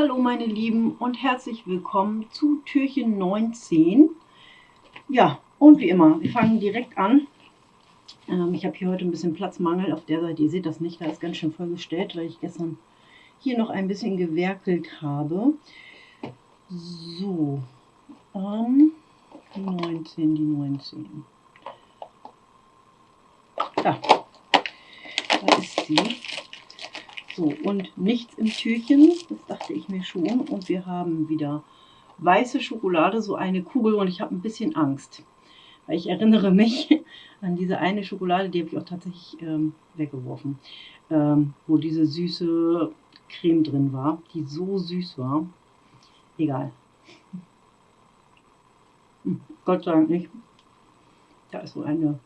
Hallo meine Lieben und herzlich willkommen zu Türchen 19. Ja, und wie immer, wir fangen direkt an. Ähm, ich habe hier heute ein bisschen Platzmangel auf der Seite. Ihr seht das nicht, da ist ganz schön vollgestellt, weil ich gestern hier noch ein bisschen gewerkelt habe. So, ähm, die 19, die 19. Da, da ist sie. So, und nichts im Türchen, das dachte ich mir schon. Und wir haben wieder weiße Schokolade, so eine Kugel und ich habe ein bisschen Angst. Weil ich erinnere mich an diese eine Schokolade, die habe ich auch tatsächlich ähm, weggeworfen. Ähm, wo diese süße Creme drin war, die so süß war. Egal. Hm, Gott sei Dank nicht. Da ist so eine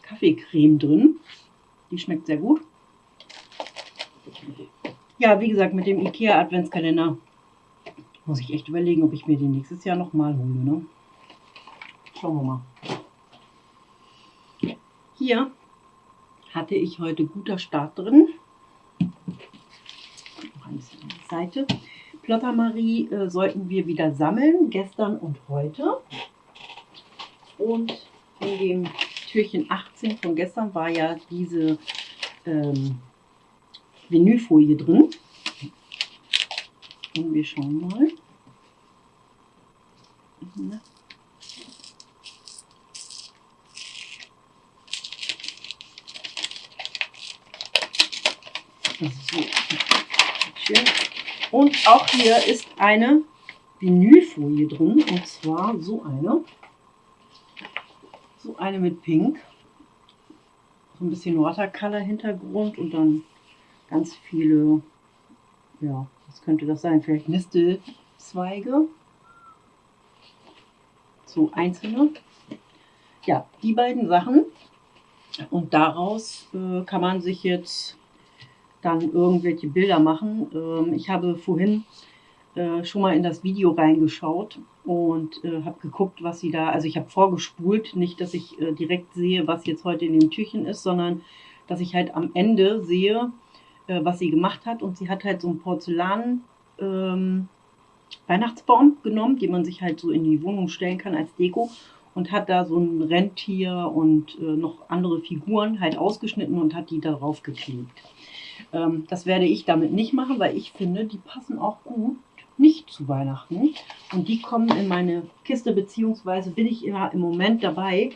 Kaffeecreme drin. Die schmeckt sehr gut. Ja, wie gesagt, mit dem IKEA Adventskalender muss ich echt überlegen, ob ich mir den nächstes Jahr nochmal hole. Ne? Schauen wir mal. Hier hatte ich heute guter Start drin. Noch ein bisschen an die Seite. Plottermarie äh, sollten wir wieder sammeln, gestern und heute. Und in dem Türchen 18 von gestern war ja diese ähm, Vinylfolie drin. Und wir schauen mal. So. Und auch hier ist eine Vinylfolie drin. Und zwar so eine. So eine mit Pink. So ein bisschen Watercolor Hintergrund und dann ganz viele, ja, was könnte das sein? Vielleicht Nistelzweige. So einzelne. Ja, die beiden Sachen. Und daraus äh, kann man sich jetzt dann irgendwelche Bilder machen. Ähm, ich habe vorhin äh, schon mal in das Video reingeschaut und äh, habe geguckt, was sie da, also ich habe vorgespult, nicht, dass ich äh, direkt sehe, was jetzt heute in dem Türchen ist, sondern dass ich halt am Ende sehe, äh, was sie gemacht hat. Und sie hat halt so einen Porzellan ähm, Weihnachtsbaum genommen, den man sich halt so in die Wohnung stellen kann als Deko und hat da so ein Rentier und äh, noch andere Figuren halt ausgeschnitten und hat die darauf geklebt. Ähm, das werde ich damit nicht machen, weil ich finde, die passen auch gut nicht zu Weihnachten. Und die kommen in meine Kiste, beziehungsweise bin ich immer im Moment dabei,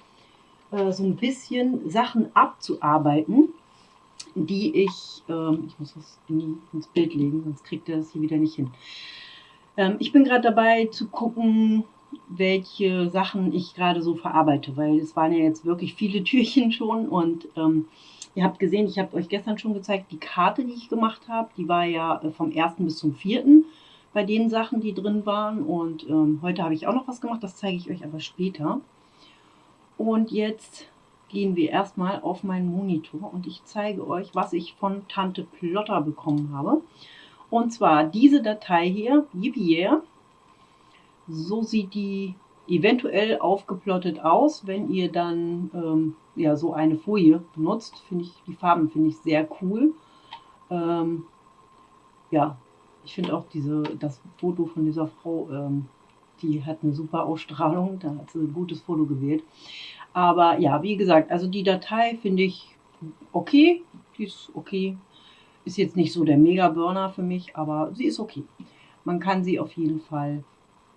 äh, so ein bisschen Sachen abzuarbeiten, die ich, ähm, ich muss das in ins Bild legen, sonst kriegt er das hier wieder nicht hin. Ähm, ich bin gerade dabei zu gucken, welche Sachen ich gerade so verarbeite, weil es waren ja jetzt wirklich viele Türchen schon und ähm, ihr habt gesehen, ich habe euch gestern schon gezeigt, die Karte, die ich gemacht habe, die war ja äh, vom 1. bis zum 4. bei den Sachen, die drin waren und ähm, heute habe ich auch noch was gemacht, das zeige ich euch aber später. Und jetzt gehen wir erstmal auf meinen Monitor und ich zeige euch, was ich von Tante Plotter bekommen habe. Und zwar diese Datei hier, yeah. So sieht die eventuell aufgeplottet aus, wenn ihr dann ähm, ja, so eine Folie benutzt. Finde ich, die Farben finde ich sehr cool. Ähm, ja, ich finde auch diese, das Foto von dieser Frau, ähm, die hat eine super Ausstrahlung, da hat sie ein gutes Foto gewählt. Aber ja, wie gesagt, also die Datei finde ich okay. Die ist okay. Ist jetzt nicht so der Mega-Burner für mich, aber sie ist okay. Man kann sie auf jeden Fall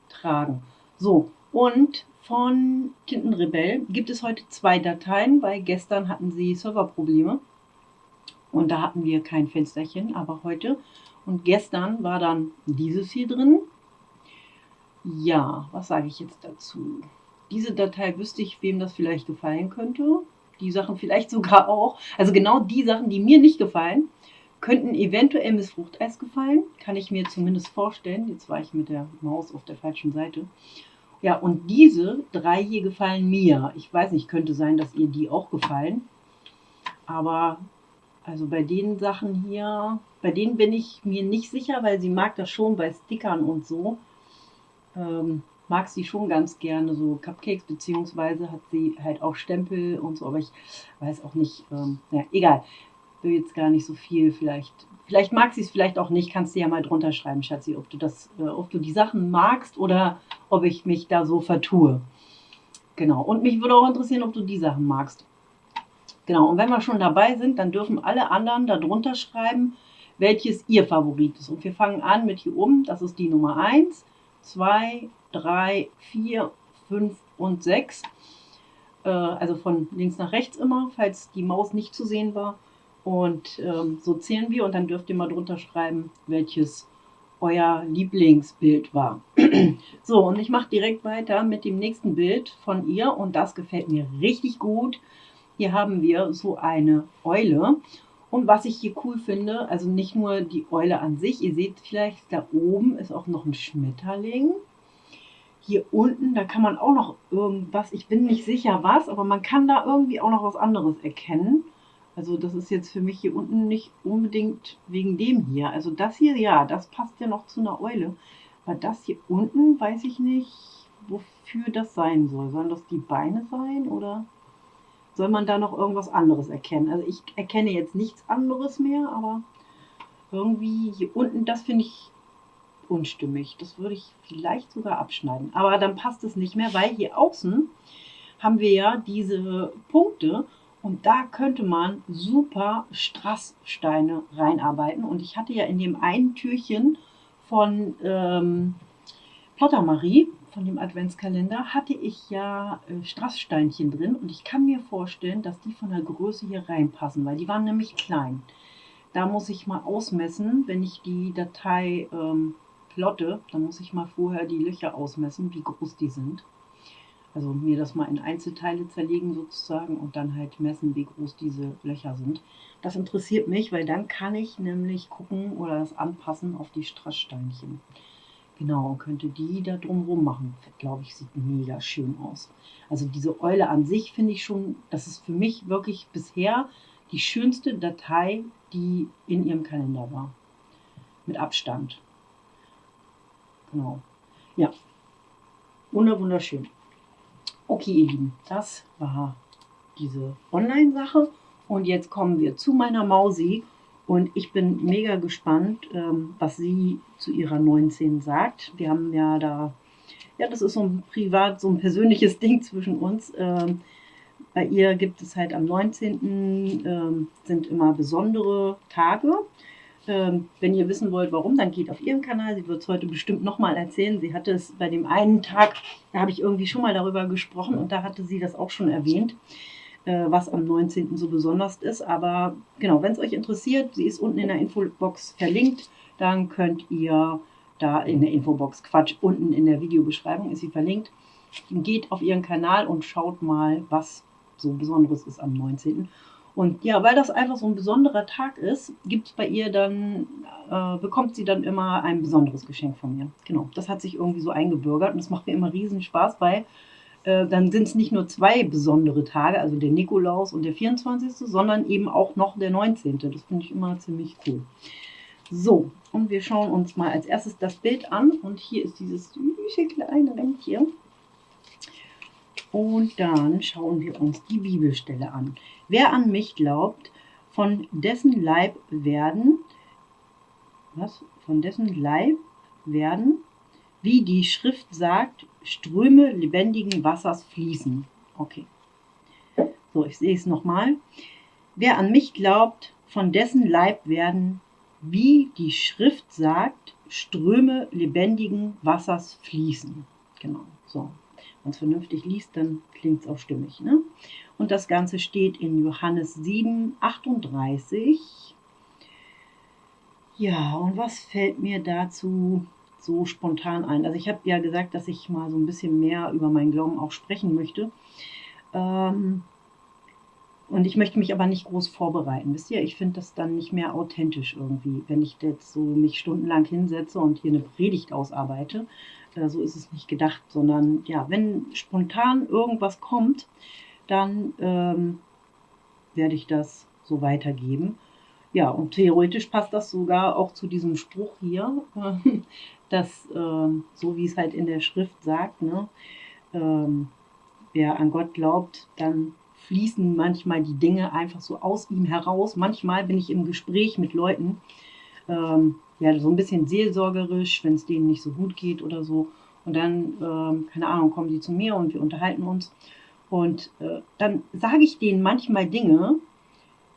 tragen. So, und von Tintenrebell gibt es heute zwei Dateien, weil gestern hatten sie Serverprobleme. Und da hatten wir kein Fensterchen, aber heute. Und gestern war dann dieses hier drin. Ja, was sage ich jetzt dazu? Diese Datei wüsste ich, wem das vielleicht gefallen könnte. Die Sachen vielleicht sogar auch. Also genau die Sachen, die mir nicht gefallen, könnten eventuell Miss Fruchteis gefallen. Kann ich mir zumindest vorstellen. Jetzt war ich mit der Maus auf der falschen Seite. Ja, und diese drei hier gefallen mir. Ich weiß nicht, könnte sein, dass ihr die auch gefallen. Aber also bei den Sachen hier, bei denen bin ich mir nicht sicher, weil sie mag das schon bei Stickern und so. Ähm, mag sie schon ganz gerne so Cupcakes, beziehungsweise hat sie halt auch Stempel und so, aber ich weiß auch nicht, ähm, ja, egal. will jetzt gar nicht so viel vielleicht. Vielleicht mag sie es vielleicht auch nicht, kannst du ja mal drunter schreiben, Schatzi, ob du das, äh, ob du die Sachen magst oder ob ich mich da so vertue. Genau. Und mich würde auch interessieren, ob du die Sachen magst. Genau. Und wenn wir schon dabei sind, dann dürfen alle anderen da drunter schreiben, welches ihr Favorit ist. Und wir fangen an mit hier oben. Das ist die Nummer 1, 2, 3, 4, 5 und 6. Äh, also von links nach rechts immer, falls die Maus nicht zu sehen war. Und ähm, so zählen wir und dann dürft ihr mal drunter schreiben, welches euer Lieblingsbild war. so, und ich mache direkt weiter mit dem nächsten Bild von ihr und das gefällt mir richtig gut. Hier haben wir so eine Eule und was ich hier cool finde, also nicht nur die Eule an sich, ihr seht vielleicht, da oben ist auch noch ein Schmetterling. Hier unten, da kann man auch noch irgendwas, ich bin nicht sicher was, aber man kann da irgendwie auch noch was anderes erkennen. Also das ist jetzt für mich hier unten nicht unbedingt wegen dem hier. Also das hier, ja, das passt ja noch zu einer Eule. Aber das hier unten, weiß ich nicht, wofür das sein soll. Sollen das die Beine sein oder soll man da noch irgendwas anderes erkennen? Also ich erkenne jetzt nichts anderes mehr, aber irgendwie hier unten, das finde ich unstimmig. Das würde ich vielleicht sogar abschneiden. Aber dann passt es nicht mehr, weil hier außen haben wir ja diese Punkte und da könnte man super Strasssteine reinarbeiten. Und ich hatte ja in dem einen Türchen von ähm, Plottermarie, von dem Adventskalender, hatte ich ja äh, Strasssteinchen drin. Und ich kann mir vorstellen, dass die von der Größe hier reinpassen, weil die waren nämlich klein. Da muss ich mal ausmessen, wenn ich die Datei ähm, plotte, dann muss ich mal vorher die Löcher ausmessen, wie groß die sind. Also mir das mal in Einzelteile zerlegen sozusagen und dann halt messen, wie groß diese Löcher sind. Das interessiert mich, weil dann kann ich nämlich gucken oder das anpassen auf die Strasssteinchen. Genau, und könnte die da drumherum machen. Glaube ich, sieht mega schön aus. Also diese Eule an sich finde ich schon, das ist für mich wirklich bisher die schönste Datei, die in ihrem Kalender war. Mit Abstand. Genau. Ja. Wunderschön. Okay, ihr Lieben, das war diese Online-Sache. Und jetzt kommen wir zu meiner Mausi. Und ich bin mega gespannt, ähm, was sie zu ihrer 19 sagt. Wir haben ja da, ja, das ist so ein privat, so ein persönliches Ding zwischen uns. Ähm, bei ihr gibt es halt am 19. Ähm, sind immer besondere Tage. Wenn ihr wissen wollt, warum, dann geht auf ihren Kanal. Sie wird es heute bestimmt nochmal erzählen. Sie hatte es bei dem einen Tag, da habe ich irgendwie schon mal darüber gesprochen und da hatte sie das auch schon erwähnt, äh, was am 19. so besonders ist. Aber genau, wenn es euch interessiert, sie ist unten in der Infobox verlinkt, dann könnt ihr da in der Infobox, Quatsch, unten in der Videobeschreibung ist sie verlinkt. Geht auf ihren Kanal und schaut mal, was so Besonderes ist am 19. Und ja, weil das einfach so ein besonderer Tag ist, gibt bei ihr dann, äh, bekommt sie dann immer ein besonderes Geschenk von mir. Genau, das hat sich irgendwie so eingebürgert und es macht mir immer riesen Spaß, weil äh, dann sind es nicht nur zwei besondere Tage, also der Nikolaus und der 24., sondern eben auch noch der 19. Das finde ich immer ziemlich cool. So, und wir schauen uns mal als erstes das Bild an. Und hier ist dieses süße kleine Rentchen. Und dann schauen wir uns die Bibelstelle an. Wer an mich glaubt, von dessen Leib werden, was? Von dessen Leib werden, wie die Schrift sagt, Ströme lebendigen Wassers fließen. Okay. So, ich sehe es nochmal. Wer an mich glaubt, von dessen Leib werden, wie die Schrift sagt, Ströme lebendigen Wassers fließen. Genau, so man es vernünftig liest, dann klingt es auch stimmig. Ne? Und das Ganze steht in Johannes 7, 38. Ja, und was fällt mir dazu so spontan ein? Also ich habe ja gesagt, dass ich mal so ein bisschen mehr über meinen Glauben auch sprechen möchte. Ähm, und ich möchte mich aber nicht groß vorbereiten. Wisst ihr, ich finde das dann nicht mehr authentisch irgendwie, wenn ich jetzt so mich stundenlang hinsetze und hier eine Predigt ausarbeite. Äh, so ist es nicht gedacht, sondern ja, wenn spontan irgendwas kommt, dann ähm, werde ich das so weitergeben. Ja, und theoretisch passt das sogar auch zu diesem Spruch hier, dass, äh, so wie es halt in der Schrift sagt, ne, ähm, wer an Gott glaubt, dann fließen manchmal die Dinge einfach so aus ihm heraus. Manchmal bin ich im Gespräch mit Leuten, ähm, ja, so ein bisschen seelsorgerisch, wenn es denen nicht so gut geht oder so. Und dann, ähm, keine Ahnung, kommen die zu mir und wir unterhalten uns. Und äh, dann sage ich denen manchmal Dinge,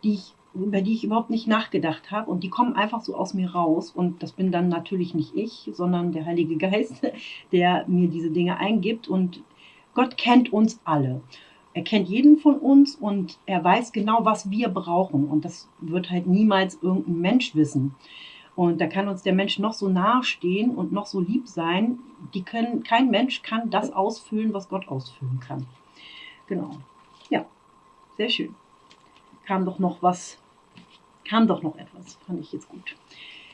die ich, über die ich überhaupt nicht nachgedacht habe. Und die kommen einfach so aus mir raus. Und das bin dann natürlich nicht ich, sondern der Heilige Geist, der mir diese Dinge eingibt. Und Gott kennt uns alle. Er kennt jeden von uns und er weiß genau, was wir brauchen. Und das wird halt niemals irgendein Mensch wissen. Und da kann uns der Mensch noch so nahestehen und noch so lieb sein. Die können, kein Mensch kann das ausfüllen, was Gott ausfüllen kann. Genau. Ja, sehr schön. Kam doch noch was, kam doch noch etwas, fand ich jetzt gut.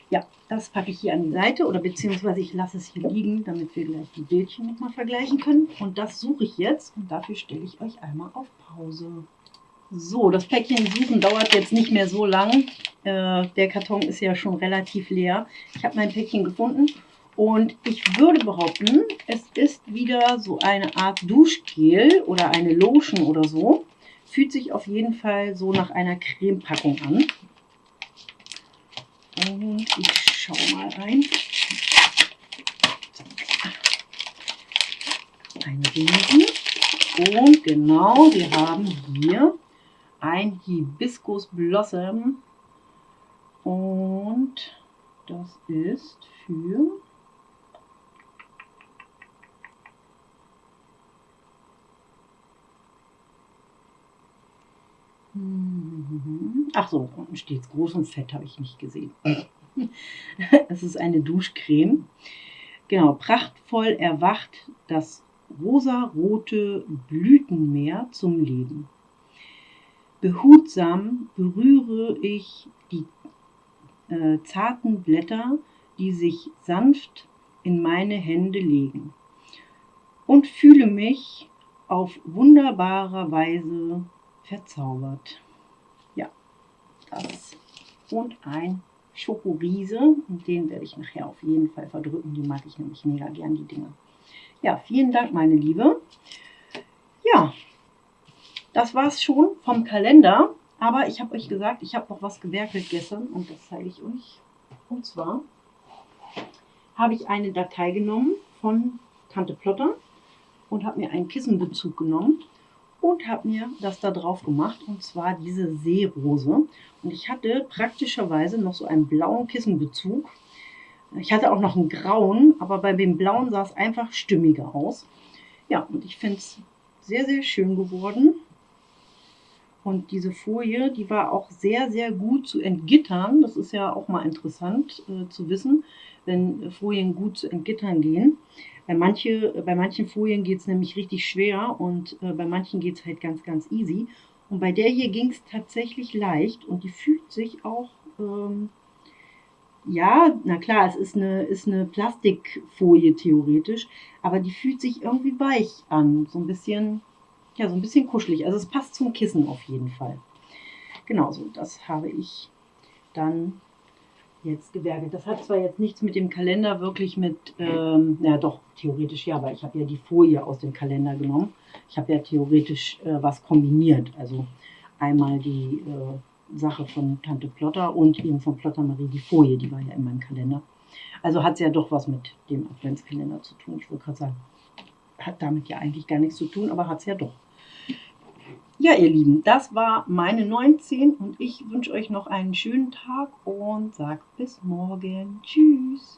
Ja, das packe ich hier an die Seite oder beziehungsweise ich lasse es hier liegen, damit wir gleich die Bildchen nochmal vergleichen können. Und das suche ich jetzt und dafür stelle ich euch einmal auf Pause. So, das Päckchen suchen dauert jetzt nicht mehr so lang. Äh, der Karton ist ja schon relativ leer. Ich habe mein Päckchen gefunden und ich würde behaupten, es ist wieder so eine Art Duschgel oder eine Lotion oder so. Fühlt sich auf jeden Fall so nach einer Cremepackung an. Und ich schaue mal rein. Ein Riesen. Und genau, wir haben hier ein Hibiscus Blossom. Und das ist für Ach so, unten steht es groß und fett, habe ich nicht gesehen. es ist eine Duschcreme. Genau, prachtvoll erwacht das rosarote Blütenmeer zum Leben. Behutsam berühre ich die äh, zarten Blätter, die sich sanft in meine Hände legen und fühle mich auf wunderbare Weise verzaubert. Ja, das und ein Schokoriese und den werde ich nachher auf jeden Fall verdrücken. Die mag ich nämlich mega gern, die Dinge. Ja, vielen Dank, meine Liebe. Ja, das war es schon vom Kalender. Aber ich habe euch gesagt, ich habe noch was gewerkelt gestern und das zeige ich euch. Und zwar habe ich eine Datei genommen von Tante Plotter und habe mir einen Kissenbezug genommen und habe mir das da drauf gemacht und zwar diese Seerose. Und ich hatte praktischerweise noch so einen blauen Kissenbezug. Ich hatte auch noch einen grauen, aber bei dem blauen sah es einfach stimmiger aus. Ja, und ich finde es sehr, sehr schön geworden. Und diese Folie, die war auch sehr, sehr gut zu entgittern. Das ist ja auch mal interessant äh, zu wissen, wenn Folien gut zu entgittern gehen. Bei, manche, bei manchen Folien geht es nämlich richtig schwer und äh, bei manchen geht es halt ganz, ganz easy. Und bei der hier ging es tatsächlich leicht und die fühlt sich auch, ähm, ja, na klar, es ist eine, ist eine Plastikfolie theoretisch, aber die fühlt sich irgendwie weich an. So ein bisschen ja, so ein bisschen kuschelig. Also es passt zum Kissen auf jeden Fall. Genau so, das habe ich dann jetzt gewerkelt. Das hat zwar jetzt nichts mit dem Kalender wirklich mit, ähm, ja doch, theoretisch ja, aber ich habe ja die Folie aus dem Kalender genommen. Ich habe ja theoretisch äh, was kombiniert. Also einmal die äh, Sache von Tante Plotter und eben von Plotter Marie die Folie, die war ja in meinem Kalender. Also hat es ja doch was mit dem Adventskalender zu tun. Ich wollte gerade sagen, hat damit ja eigentlich gar nichts zu tun, aber hat es ja doch. Ja, ihr Lieben, das war meine 19 und ich wünsche euch noch einen schönen Tag und sage bis morgen. Tschüss.